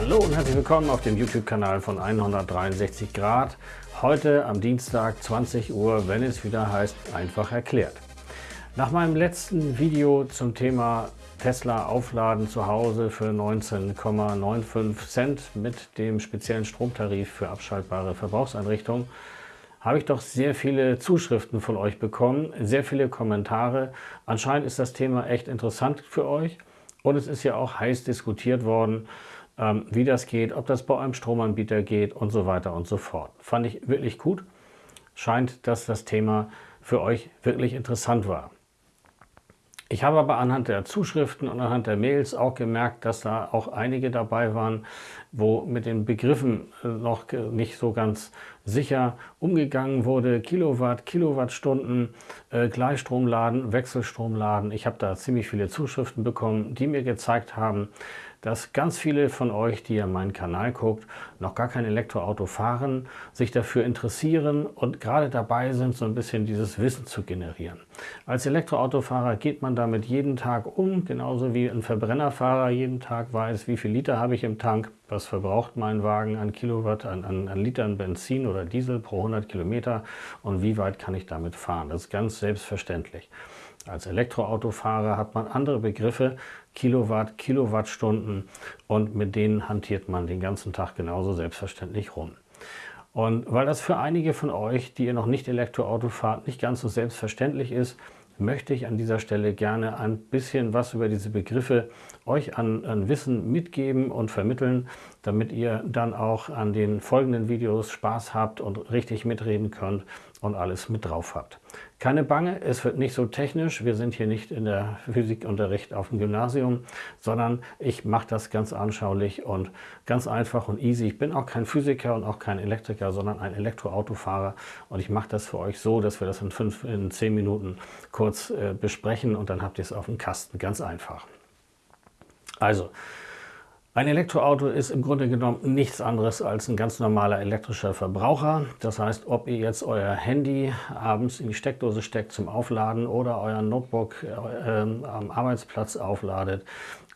Hallo und herzlich willkommen auf dem YouTube-Kanal von 163 Grad. Heute am Dienstag 20 Uhr, wenn es wieder heißt, einfach erklärt. Nach meinem letzten Video zum Thema Tesla aufladen zu Hause für 19,95 Cent mit dem speziellen Stromtarif für abschaltbare Verbrauchseinrichtungen habe ich doch sehr viele Zuschriften von euch bekommen, sehr viele Kommentare. Anscheinend ist das Thema echt interessant für euch und es ist ja auch heiß diskutiert worden, ähm, wie das geht, ob das bei einem Stromanbieter geht und so weiter und so fort. Fand ich wirklich gut. Scheint, dass das Thema für euch wirklich interessant war. Ich habe aber anhand der Zuschriften und anhand der Mails auch gemerkt, dass da auch einige dabei waren, wo mit den Begriffen äh, noch nicht so ganz sicher umgegangen wurde. Kilowatt, Kilowattstunden, äh, Gleichstromladen, Wechselstromladen. Ich habe da ziemlich viele Zuschriften bekommen, die mir gezeigt haben, dass ganz viele von euch, die ja meinen Kanal guckt, noch gar kein Elektroauto fahren, sich dafür interessieren und gerade dabei sind, so ein bisschen dieses Wissen zu generieren. Als Elektroautofahrer geht man damit jeden Tag um, genauso wie ein Verbrennerfahrer jeden Tag weiß, wie viel Liter habe ich im Tank, was verbraucht mein Wagen an Kilowatt, an, an, an Litern Benzin oder Diesel pro 100 Kilometer und wie weit kann ich damit fahren. Das ist ganz selbstverständlich. Als Elektroautofahrer hat man andere Begriffe, Kilowatt, Kilowattstunden und mit denen hantiert man den ganzen Tag genauso selbstverständlich rum. Und weil das für einige von euch, die ihr noch nicht Elektroauto fahrt, nicht ganz so selbstverständlich ist, möchte ich an dieser Stelle gerne ein bisschen was über diese Begriffe euch an, an, Wissen mitgeben und vermitteln, damit ihr dann auch an den folgenden Videos Spaß habt und richtig mitreden könnt und alles mit drauf habt. Keine Bange, es wird nicht so technisch, wir sind hier nicht in der Physikunterricht auf dem Gymnasium, sondern ich mache das ganz anschaulich und ganz einfach und easy. Ich bin auch kein Physiker und auch kein Elektriker, sondern ein Elektroautofahrer und ich mache das für euch so, dass wir das in, fünf, in zehn Minuten kurz äh, besprechen und dann habt ihr es auf dem Kasten, ganz einfach. Also, ein Elektroauto ist im Grunde genommen nichts anderes als ein ganz normaler elektrischer Verbraucher. Das heißt, ob ihr jetzt euer Handy abends in die Steckdose steckt zum Aufladen oder euer Notebook äh, am Arbeitsplatz aufladet,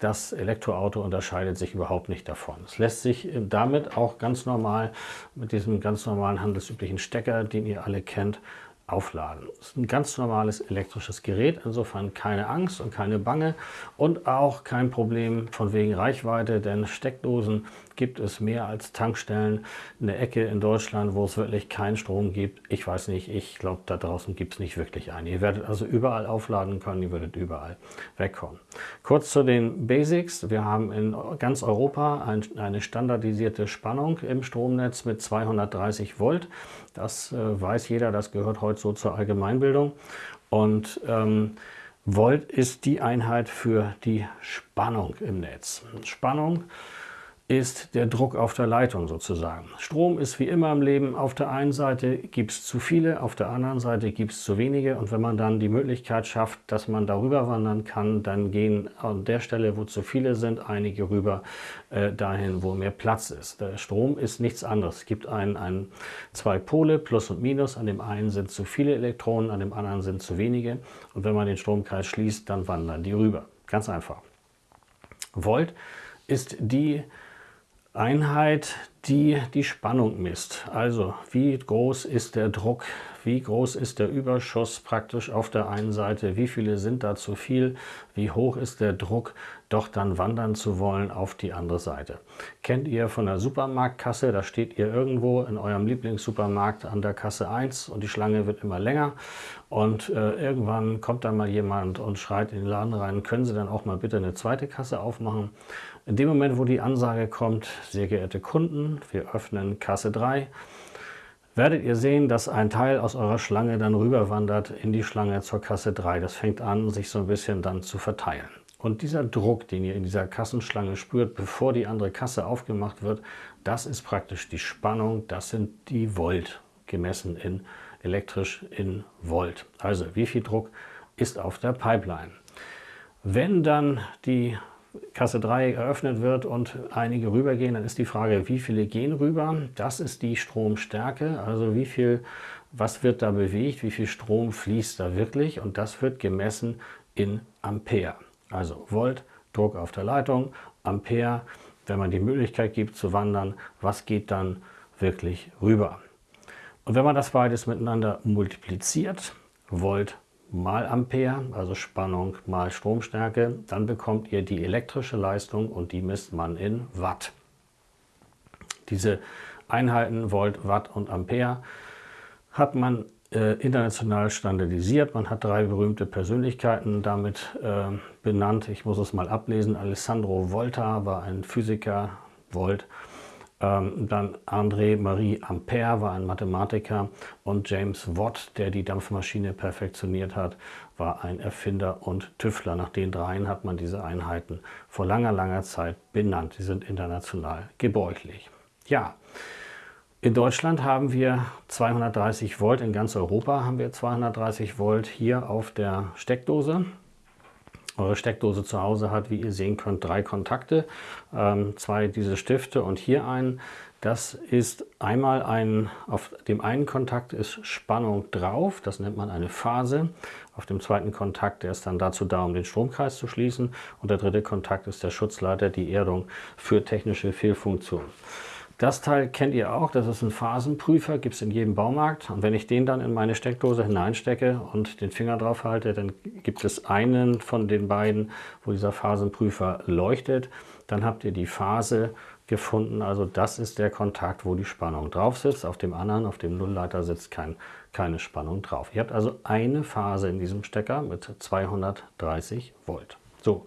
das Elektroauto unterscheidet sich überhaupt nicht davon. Es lässt sich damit auch ganz normal mit diesem ganz normalen handelsüblichen Stecker, den ihr alle kennt, aufladen. Das ist ein ganz normales elektrisches Gerät, insofern keine Angst und keine Bange und auch kein Problem von wegen Reichweite, denn Steckdosen gibt es mehr als Tankstellen in der Ecke in Deutschland, wo es wirklich keinen Strom gibt. Ich weiß nicht, ich glaube, da draußen gibt es nicht wirklich einen. Ihr werdet also überall aufladen können, ihr würdet überall wegkommen. Kurz zu den Basics. Wir haben in ganz Europa ein, eine standardisierte Spannung im Stromnetz mit 230 Volt. Das äh, weiß jeder, das gehört heute so zur Allgemeinbildung. Und ähm, Volt ist die Einheit für die Spannung im Netz. Spannung ist der Druck auf der Leitung sozusagen. Strom ist wie immer im Leben, auf der einen Seite gibt es zu viele, auf der anderen Seite gibt es zu wenige und wenn man dann die Möglichkeit schafft, dass man darüber wandern kann, dann gehen an der Stelle, wo zu viele sind, einige rüber äh, dahin, wo mehr Platz ist. Der Strom ist nichts anderes. Es gibt ein, ein, zwei Pole, Plus und Minus, an dem einen sind zu viele Elektronen, an dem anderen sind zu wenige und wenn man den Stromkreis schließt, dann wandern die rüber. Ganz einfach. Volt ist die Einheit, die die Spannung misst. Also wie groß ist der Druck, wie groß ist der Überschuss praktisch auf der einen Seite, wie viele sind da zu viel, wie hoch ist der Druck, doch dann wandern zu wollen auf die andere Seite. Kennt ihr von der Supermarktkasse, da steht ihr irgendwo in eurem Lieblingssupermarkt an der Kasse 1 und die Schlange wird immer länger und äh, irgendwann kommt dann mal jemand und schreit in den Laden rein, können Sie dann auch mal bitte eine zweite Kasse aufmachen? In dem Moment, wo die Ansage kommt, sehr geehrte Kunden, wir öffnen Kasse 3, werdet ihr sehen, dass ein Teil aus eurer Schlange dann rüberwandert in die Schlange zur Kasse 3. Das fängt an, sich so ein bisschen dann zu verteilen. Und dieser Druck, den ihr in dieser Kassenschlange spürt, bevor die andere Kasse aufgemacht wird, das ist praktisch die Spannung, das sind die Volt, gemessen in elektrisch in Volt. Also wie viel Druck ist auf der Pipeline. Wenn dann die Kasse 3 eröffnet wird und einige rübergehen, dann ist die Frage, wie viele gehen rüber? Das ist die Stromstärke, also wie viel, was wird da bewegt, wie viel Strom fließt da wirklich und das wird gemessen in Ampere. Also Volt, Druck auf der Leitung, Ampere, wenn man die Möglichkeit gibt zu wandern, was geht dann wirklich rüber. Und wenn man das beides miteinander multipliziert, Volt mal Ampere, also Spannung mal Stromstärke, dann bekommt ihr die elektrische Leistung und die misst man in Watt. Diese Einheiten Volt, Watt und Ampere hat man äh, international standardisiert. Man hat drei berühmte Persönlichkeiten damit äh, benannt. Ich muss es mal ablesen. Alessandro Volta war ein Physiker, Volt. Ähm, dann André-Marie Ampère war ein Mathematiker und James Watt, der die Dampfmaschine perfektioniert hat, war ein Erfinder und Tüftler. Nach den dreien hat man diese Einheiten vor langer, langer Zeit benannt. Sie sind international gebräuchlich. Ja, in Deutschland haben wir 230 Volt, in ganz Europa haben wir 230 Volt hier auf der Steckdose. Eure Steckdose zu Hause hat, wie ihr sehen könnt, drei Kontakte, ähm, zwei diese Stifte und hier einen. Das ist einmal ein, auf dem einen Kontakt ist Spannung drauf, das nennt man eine Phase. Auf dem zweiten Kontakt, der ist dann dazu da, um den Stromkreis zu schließen. Und der dritte Kontakt ist der Schutzleiter, die Erdung für technische Fehlfunktionen. Das Teil kennt ihr auch, das ist ein Phasenprüfer, gibt es in jedem Baumarkt. Und wenn ich den dann in meine Steckdose hineinstecke und den Finger drauf halte, dann gibt es einen von den beiden, wo dieser Phasenprüfer leuchtet. Dann habt ihr die Phase gefunden, also das ist der Kontakt, wo die Spannung drauf sitzt. Auf dem anderen, auf dem Nullleiter sitzt kein, keine Spannung drauf. Ihr habt also eine Phase in diesem Stecker mit 230 Volt. So,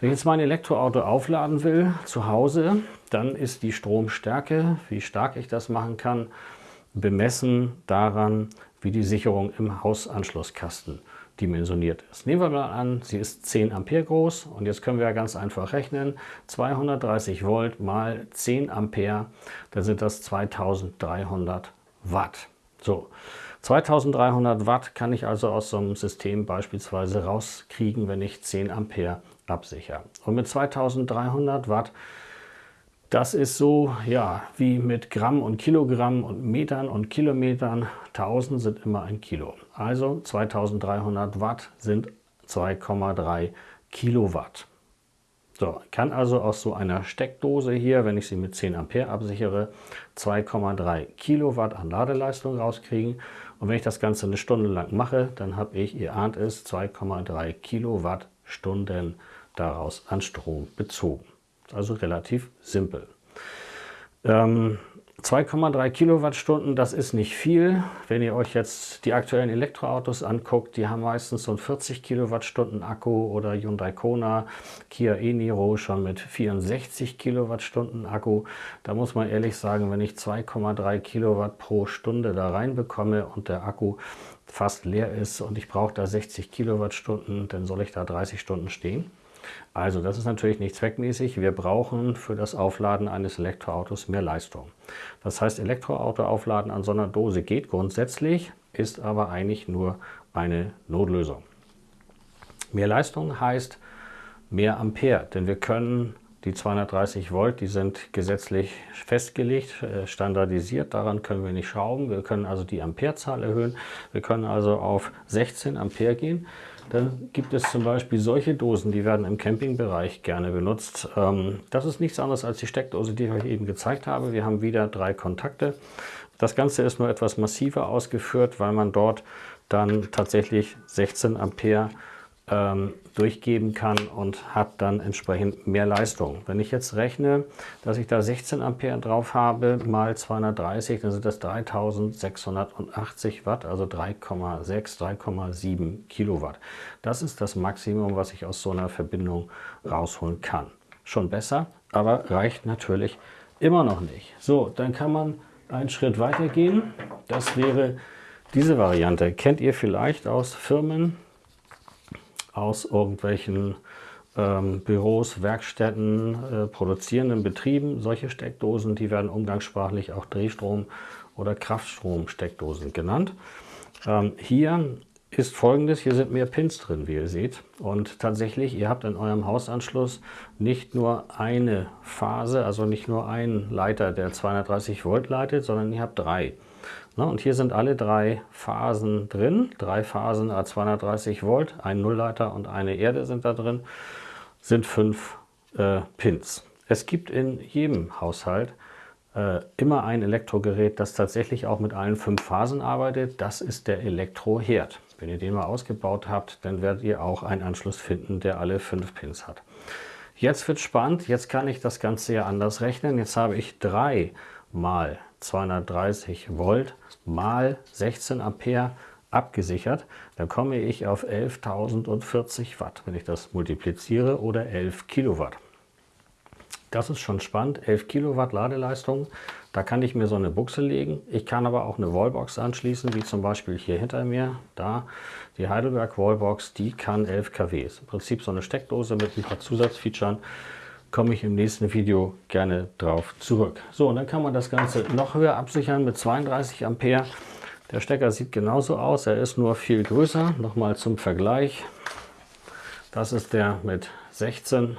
wenn ich jetzt mein Elektroauto aufladen will zu Hause, dann ist die Stromstärke, wie stark ich das machen kann, bemessen daran, wie die Sicherung im Hausanschlusskasten dimensioniert ist. Nehmen wir mal an, sie ist 10 Ampere groß und jetzt können wir ja ganz einfach rechnen. 230 Volt mal 10 Ampere, dann sind das 2300 Watt. So, 2300 Watt kann ich also aus so einem System beispielsweise rauskriegen, wenn ich 10 Ampere absichere. Und mit 2300 Watt, das ist so ja, wie mit Gramm und Kilogramm und Metern und Kilometern. 1000 sind immer ein Kilo. Also 2300 Watt sind 2,3 Kilowatt. So, kann also aus so einer Steckdose hier, wenn ich sie mit 10 Ampere absichere, 2,3 Kilowatt an Ladeleistung rauskriegen. Und wenn ich das Ganze eine Stunde lang mache, dann habe ich, ihr ahnt es, 2,3 Kilowattstunden daraus an Strom bezogen. Also relativ simpel. Ähm, 2,3 Kilowattstunden, das ist nicht viel. Wenn ihr euch jetzt die aktuellen Elektroautos anguckt, die haben meistens so einen 40 Kilowattstunden Akku oder Hyundai Kona, Kia e-Niro schon mit 64 Kilowattstunden Akku. Da muss man ehrlich sagen, wenn ich 2,3 Kilowatt pro Stunde da reinbekomme und der Akku fast leer ist und ich brauche da 60 Kilowattstunden, dann soll ich da 30 Stunden stehen. Also das ist natürlich nicht zweckmäßig. Wir brauchen für das Aufladen eines Elektroautos mehr Leistung. Das heißt, Elektroauto aufladen an so einer Dose geht grundsätzlich, ist aber eigentlich nur eine Notlösung. Mehr Leistung heißt mehr Ampere, denn wir können die 230 Volt, die sind gesetzlich festgelegt, äh, standardisiert, daran können wir nicht schrauben. Wir können also die Amperezahl erhöhen. Wir können also auf 16 Ampere gehen. Dann gibt es zum Beispiel solche Dosen, die werden im Campingbereich gerne benutzt. Ähm, das ist nichts anderes als die Steckdose, die ich euch eben gezeigt habe. Wir haben wieder drei Kontakte. Das Ganze ist nur etwas massiver ausgeführt, weil man dort dann tatsächlich 16 Ampere ähm, durchgeben kann und hat dann entsprechend mehr Leistung. Wenn ich jetzt rechne, dass ich da 16 Ampere drauf habe, mal 230, dann sind das 3680 Watt, also 3,6, 3,7 Kilowatt. Das ist das Maximum, was ich aus so einer Verbindung rausholen kann. Schon besser, aber reicht natürlich immer noch nicht. So, dann kann man einen Schritt weiter gehen. Das wäre diese Variante. Kennt ihr vielleicht aus Firmen, aus irgendwelchen ähm, Büros, Werkstätten, äh, produzierenden Betrieben. Solche Steckdosen, die werden umgangssprachlich auch Drehstrom- oder Kraftstromsteckdosen genannt. Ähm, hier ist folgendes, hier sind mehr Pins drin, wie ihr seht. Und tatsächlich, ihr habt in eurem Hausanschluss nicht nur eine Phase, also nicht nur einen Leiter, der 230 Volt leitet, sondern ihr habt drei. Ne, und hier sind alle drei Phasen drin, drei Phasen a 230 Volt, ein Nullleiter und eine Erde sind da drin, sind fünf äh, Pins. Es gibt in jedem Haushalt äh, immer ein Elektrogerät, das tatsächlich auch mit allen fünf Phasen arbeitet. Das ist der Elektroherd. Wenn ihr den mal ausgebaut habt, dann werdet ihr auch einen Anschluss finden, der alle fünf Pins hat. Jetzt wird spannend, jetzt kann ich das Ganze ja anders rechnen. Jetzt habe ich 3 mal 230 Volt mal 16 Ampere abgesichert. Dann komme ich auf 11.040 Watt, wenn ich das multipliziere, oder 11 Kilowatt. Das ist schon spannend, 11 Kilowatt Ladeleistung. Da kann ich mir so eine Buchse legen. Ich kann aber auch eine Wallbox anschließen, wie zum Beispiel hier hinter mir. Da, die Heidelberg Wallbox, die kann 11 kW. Ist im Prinzip so eine Steckdose mit ein paar Zusatzfeatures. Komme ich im nächsten Video gerne drauf zurück. So, und dann kann man das Ganze noch höher absichern mit 32 Ampere. Der Stecker sieht genauso aus, er ist nur viel größer. Nochmal zum Vergleich. Das ist der mit 16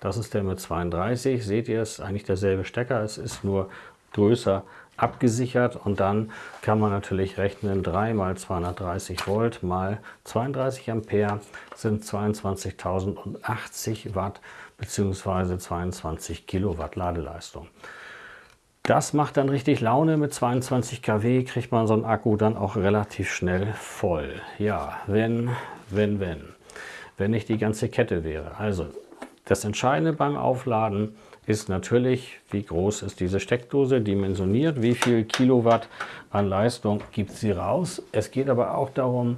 das ist der mit 32. Seht ihr, es ist eigentlich derselbe Stecker. Es ist nur größer abgesichert und dann kann man natürlich rechnen 3 mal 230 Volt mal 32 Ampere sind 22.080 Watt bzw. 22 Kilowatt Ladeleistung. Das macht dann richtig Laune. Mit 22 kW kriegt man so einen Akku dann auch relativ schnell voll. Ja, wenn, wenn, wenn. Wenn nicht die ganze Kette wäre. Also das Entscheidende beim Aufladen ist natürlich, wie groß ist diese Steckdose, dimensioniert, wie viel Kilowatt an Leistung gibt sie raus. Es geht aber auch darum,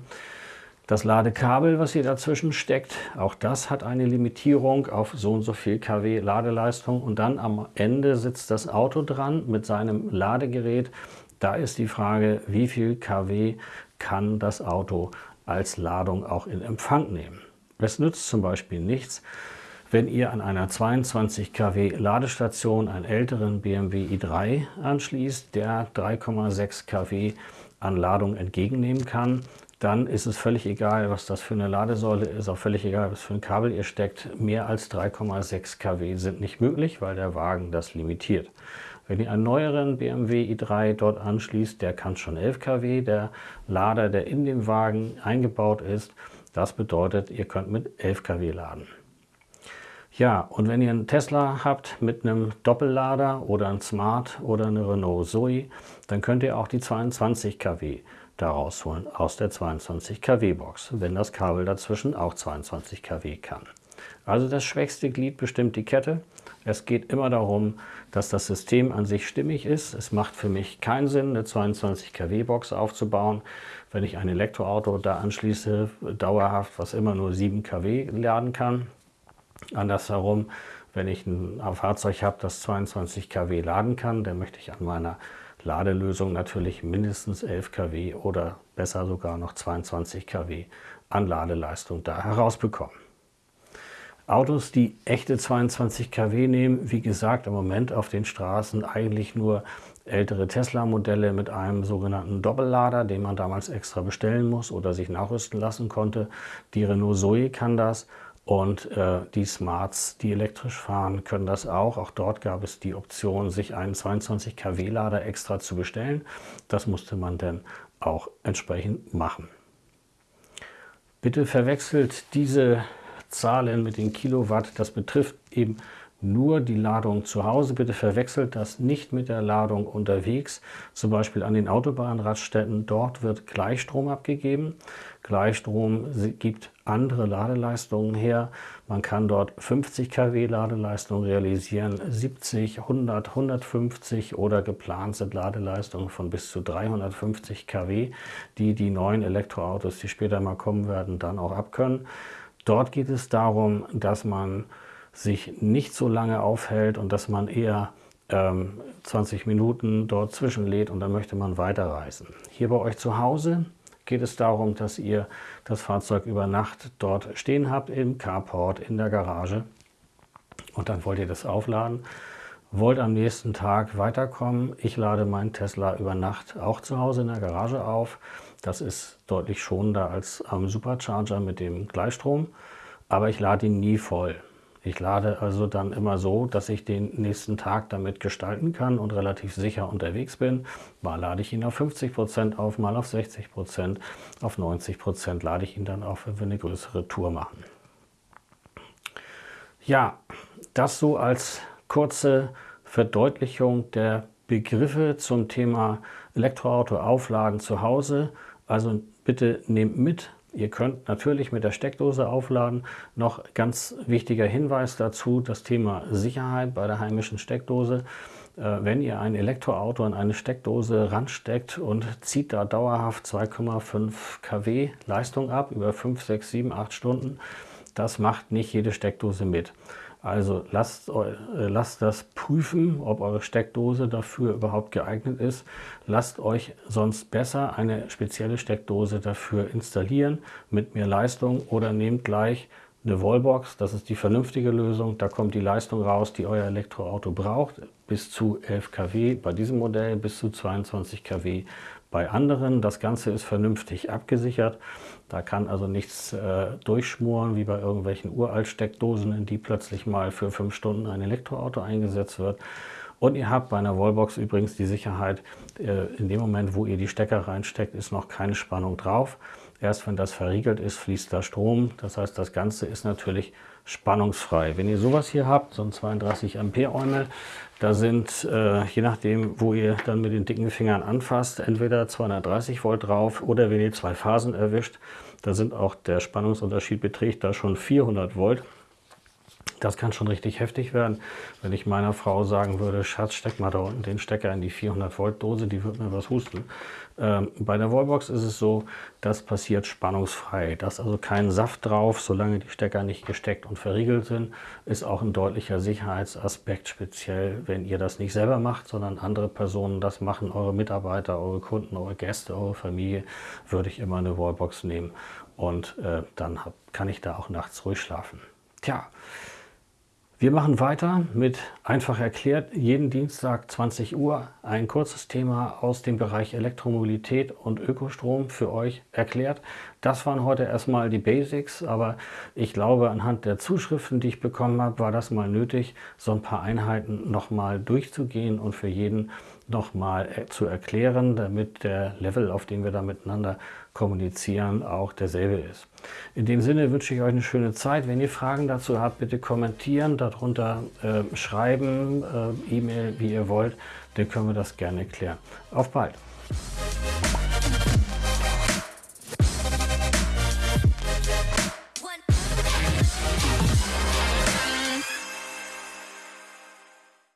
das Ladekabel, was hier dazwischen steckt, auch das hat eine Limitierung auf so und so viel kW Ladeleistung. Und dann am Ende sitzt das Auto dran mit seinem Ladegerät. Da ist die Frage, wie viel kW kann das Auto als Ladung auch in Empfang nehmen. Es nützt zum Beispiel nichts, wenn ihr an einer 22 kW Ladestation einen älteren BMW i3 anschließt, der 3,6 kW an Ladung entgegennehmen kann, dann ist es völlig egal, was das für eine Ladesäule ist, auch völlig egal, was für ein Kabel ihr steckt. Mehr als 3,6 kW sind nicht möglich, weil der Wagen das limitiert. Wenn ihr einen neueren BMW i3 dort anschließt, der kann schon 11 kW, der Lader, der in dem Wagen eingebaut ist, das bedeutet, ihr könnt mit 11 kW laden. Ja, und wenn ihr einen Tesla habt mit einem Doppellader oder ein Smart oder eine Renault Zoe, dann könnt ihr auch die 22 kW da rausholen aus der 22 kW Box, wenn das Kabel dazwischen auch 22 kW kann. Also das schwächste Glied bestimmt die Kette. Es geht immer darum, dass das System an sich stimmig ist. Es macht für mich keinen Sinn, eine 22 kW Box aufzubauen, wenn ich ein Elektroauto da anschließe, dauerhaft, was immer nur 7 kW laden kann. Andersherum, wenn ich ein Fahrzeug habe, das 22 kW laden kann, dann möchte ich an meiner Ladelösung natürlich mindestens 11 kW oder besser sogar noch 22 kW an Ladeleistung da herausbekommen. Autos, die echte 22 kW nehmen, wie gesagt, im Moment auf den Straßen eigentlich nur ältere Tesla-Modelle mit einem sogenannten Doppellader, den man damals extra bestellen muss oder sich nachrüsten lassen konnte. Die Renault Zoe kann das und äh, die Smarts, die elektrisch fahren, können das auch. Auch dort gab es die Option, sich einen 22 kW Lader extra zu bestellen. Das musste man dann auch entsprechend machen. Bitte verwechselt diese Zahlen mit den Kilowatt. Das betrifft eben nur die Ladung zu Hause. Bitte verwechselt das nicht mit der Ladung unterwegs, zum Beispiel an den Autobahnraststätten. Dort wird Gleichstrom abgegeben. Gleichstrom gibt andere Ladeleistungen her. Man kann dort 50 kW Ladeleistung realisieren, 70, 100, 150 oder geplant sind Ladeleistungen von bis zu 350 kW, die die neuen Elektroautos, die später mal kommen werden, dann auch abkönnen. Dort geht es darum, dass man sich nicht so lange aufhält und dass man eher ähm, 20 Minuten dort zwischenlädt und dann möchte man weiterreisen. Hier bei euch zu Hause geht es darum, dass ihr das Fahrzeug über Nacht dort stehen habt, im Carport, in der Garage. Und dann wollt ihr das aufladen, wollt am nächsten Tag weiterkommen. Ich lade meinen Tesla über Nacht auch zu Hause in der Garage auf. Das ist deutlich schonender als am Supercharger mit dem Gleichstrom, aber ich lade ihn nie voll. Ich lade also dann immer so, dass ich den nächsten Tag damit gestalten kann und relativ sicher unterwegs bin. Mal lade ich ihn auf 50 Prozent auf, mal auf 60%, Prozent, auf 90 Prozent lade ich ihn dann auf, wenn wir eine größere Tour machen. Ja, das so als kurze Verdeutlichung der Begriffe zum Thema Elektroauto aufladen zu Hause. Also bitte nehmt mit, Ihr könnt natürlich mit der Steckdose aufladen. Noch ganz wichtiger Hinweis dazu, das Thema Sicherheit bei der heimischen Steckdose. Äh, wenn ihr ein Elektroauto an eine Steckdose ransteckt und zieht da dauerhaft 2,5 kW Leistung ab über 5, 6, 7, 8 Stunden, das macht nicht jede Steckdose mit. Also lasst, äh, lasst das prüfen, ob eure Steckdose dafür überhaupt geeignet ist. Lasst euch sonst besser eine spezielle Steckdose dafür installieren mit mehr Leistung oder nehmt gleich eine Wallbox, das ist die vernünftige Lösung. Da kommt die Leistung raus, die euer Elektroauto braucht, bis zu 11 kW bei diesem Modell, bis zu 22 kW bei anderen. Das Ganze ist vernünftig abgesichert. Da kann also nichts äh, durchschmuren, wie bei irgendwelchen Uralt-Steckdosen, in die plötzlich mal für fünf Stunden ein Elektroauto eingesetzt wird. Und ihr habt bei einer Wallbox übrigens die Sicherheit, äh, in dem Moment, wo ihr die Stecker reinsteckt, ist noch keine Spannung drauf. Erst wenn das verriegelt ist, fließt da Strom. Das heißt, das Ganze ist natürlich spannungsfrei. Wenn ihr sowas hier habt, so ein 32 Ampere Eumel, da sind, äh, je nachdem, wo ihr dann mit den dicken Fingern anfasst, entweder 230 Volt drauf oder wenn ihr zwei Phasen erwischt, da sind auch der Spannungsunterschied beträgt da schon 400 Volt. Das kann schon richtig heftig werden. Wenn ich meiner Frau sagen würde, Schatz, steck mal da unten den Stecker in die 400 Volt Dose, die wird mir was husten. Ähm, bei der Wallbox ist es so, das passiert spannungsfrei. Da ist also kein Saft drauf, solange die Stecker nicht gesteckt und verriegelt sind. Ist auch ein deutlicher Sicherheitsaspekt, speziell wenn ihr das nicht selber macht, sondern andere Personen das machen, eure Mitarbeiter, eure Kunden, eure Gäste, eure Familie, würde ich immer eine Wallbox nehmen. Und äh, dann hab, kann ich da auch nachts ruhig schlafen. Tja, wir machen weiter mit einfach erklärt, jeden Dienstag 20 Uhr ein kurzes Thema aus dem Bereich Elektromobilität und Ökostrom für euch erklärt. Das waren heute erstmal die Basics, aber ich glaube, anhand der Zuschriften, die ich bekommen habe, war das mal nötig, so ein paar Einheiten nochmal durchzugehen und für jeden nochmal äh, zu erklären, damit der Level, auf dem wir da miteinander kommunizieren, auch derselbe ist. In dem Sinne wünsche ich euch eine schöne Zeit. Wenn ihr Fragen dazu habt, bitte kommentieren, darunter äh, schreiben, äh, E-Mail, wie ihr wollt, dann können wir das gerne klären. Auf bald!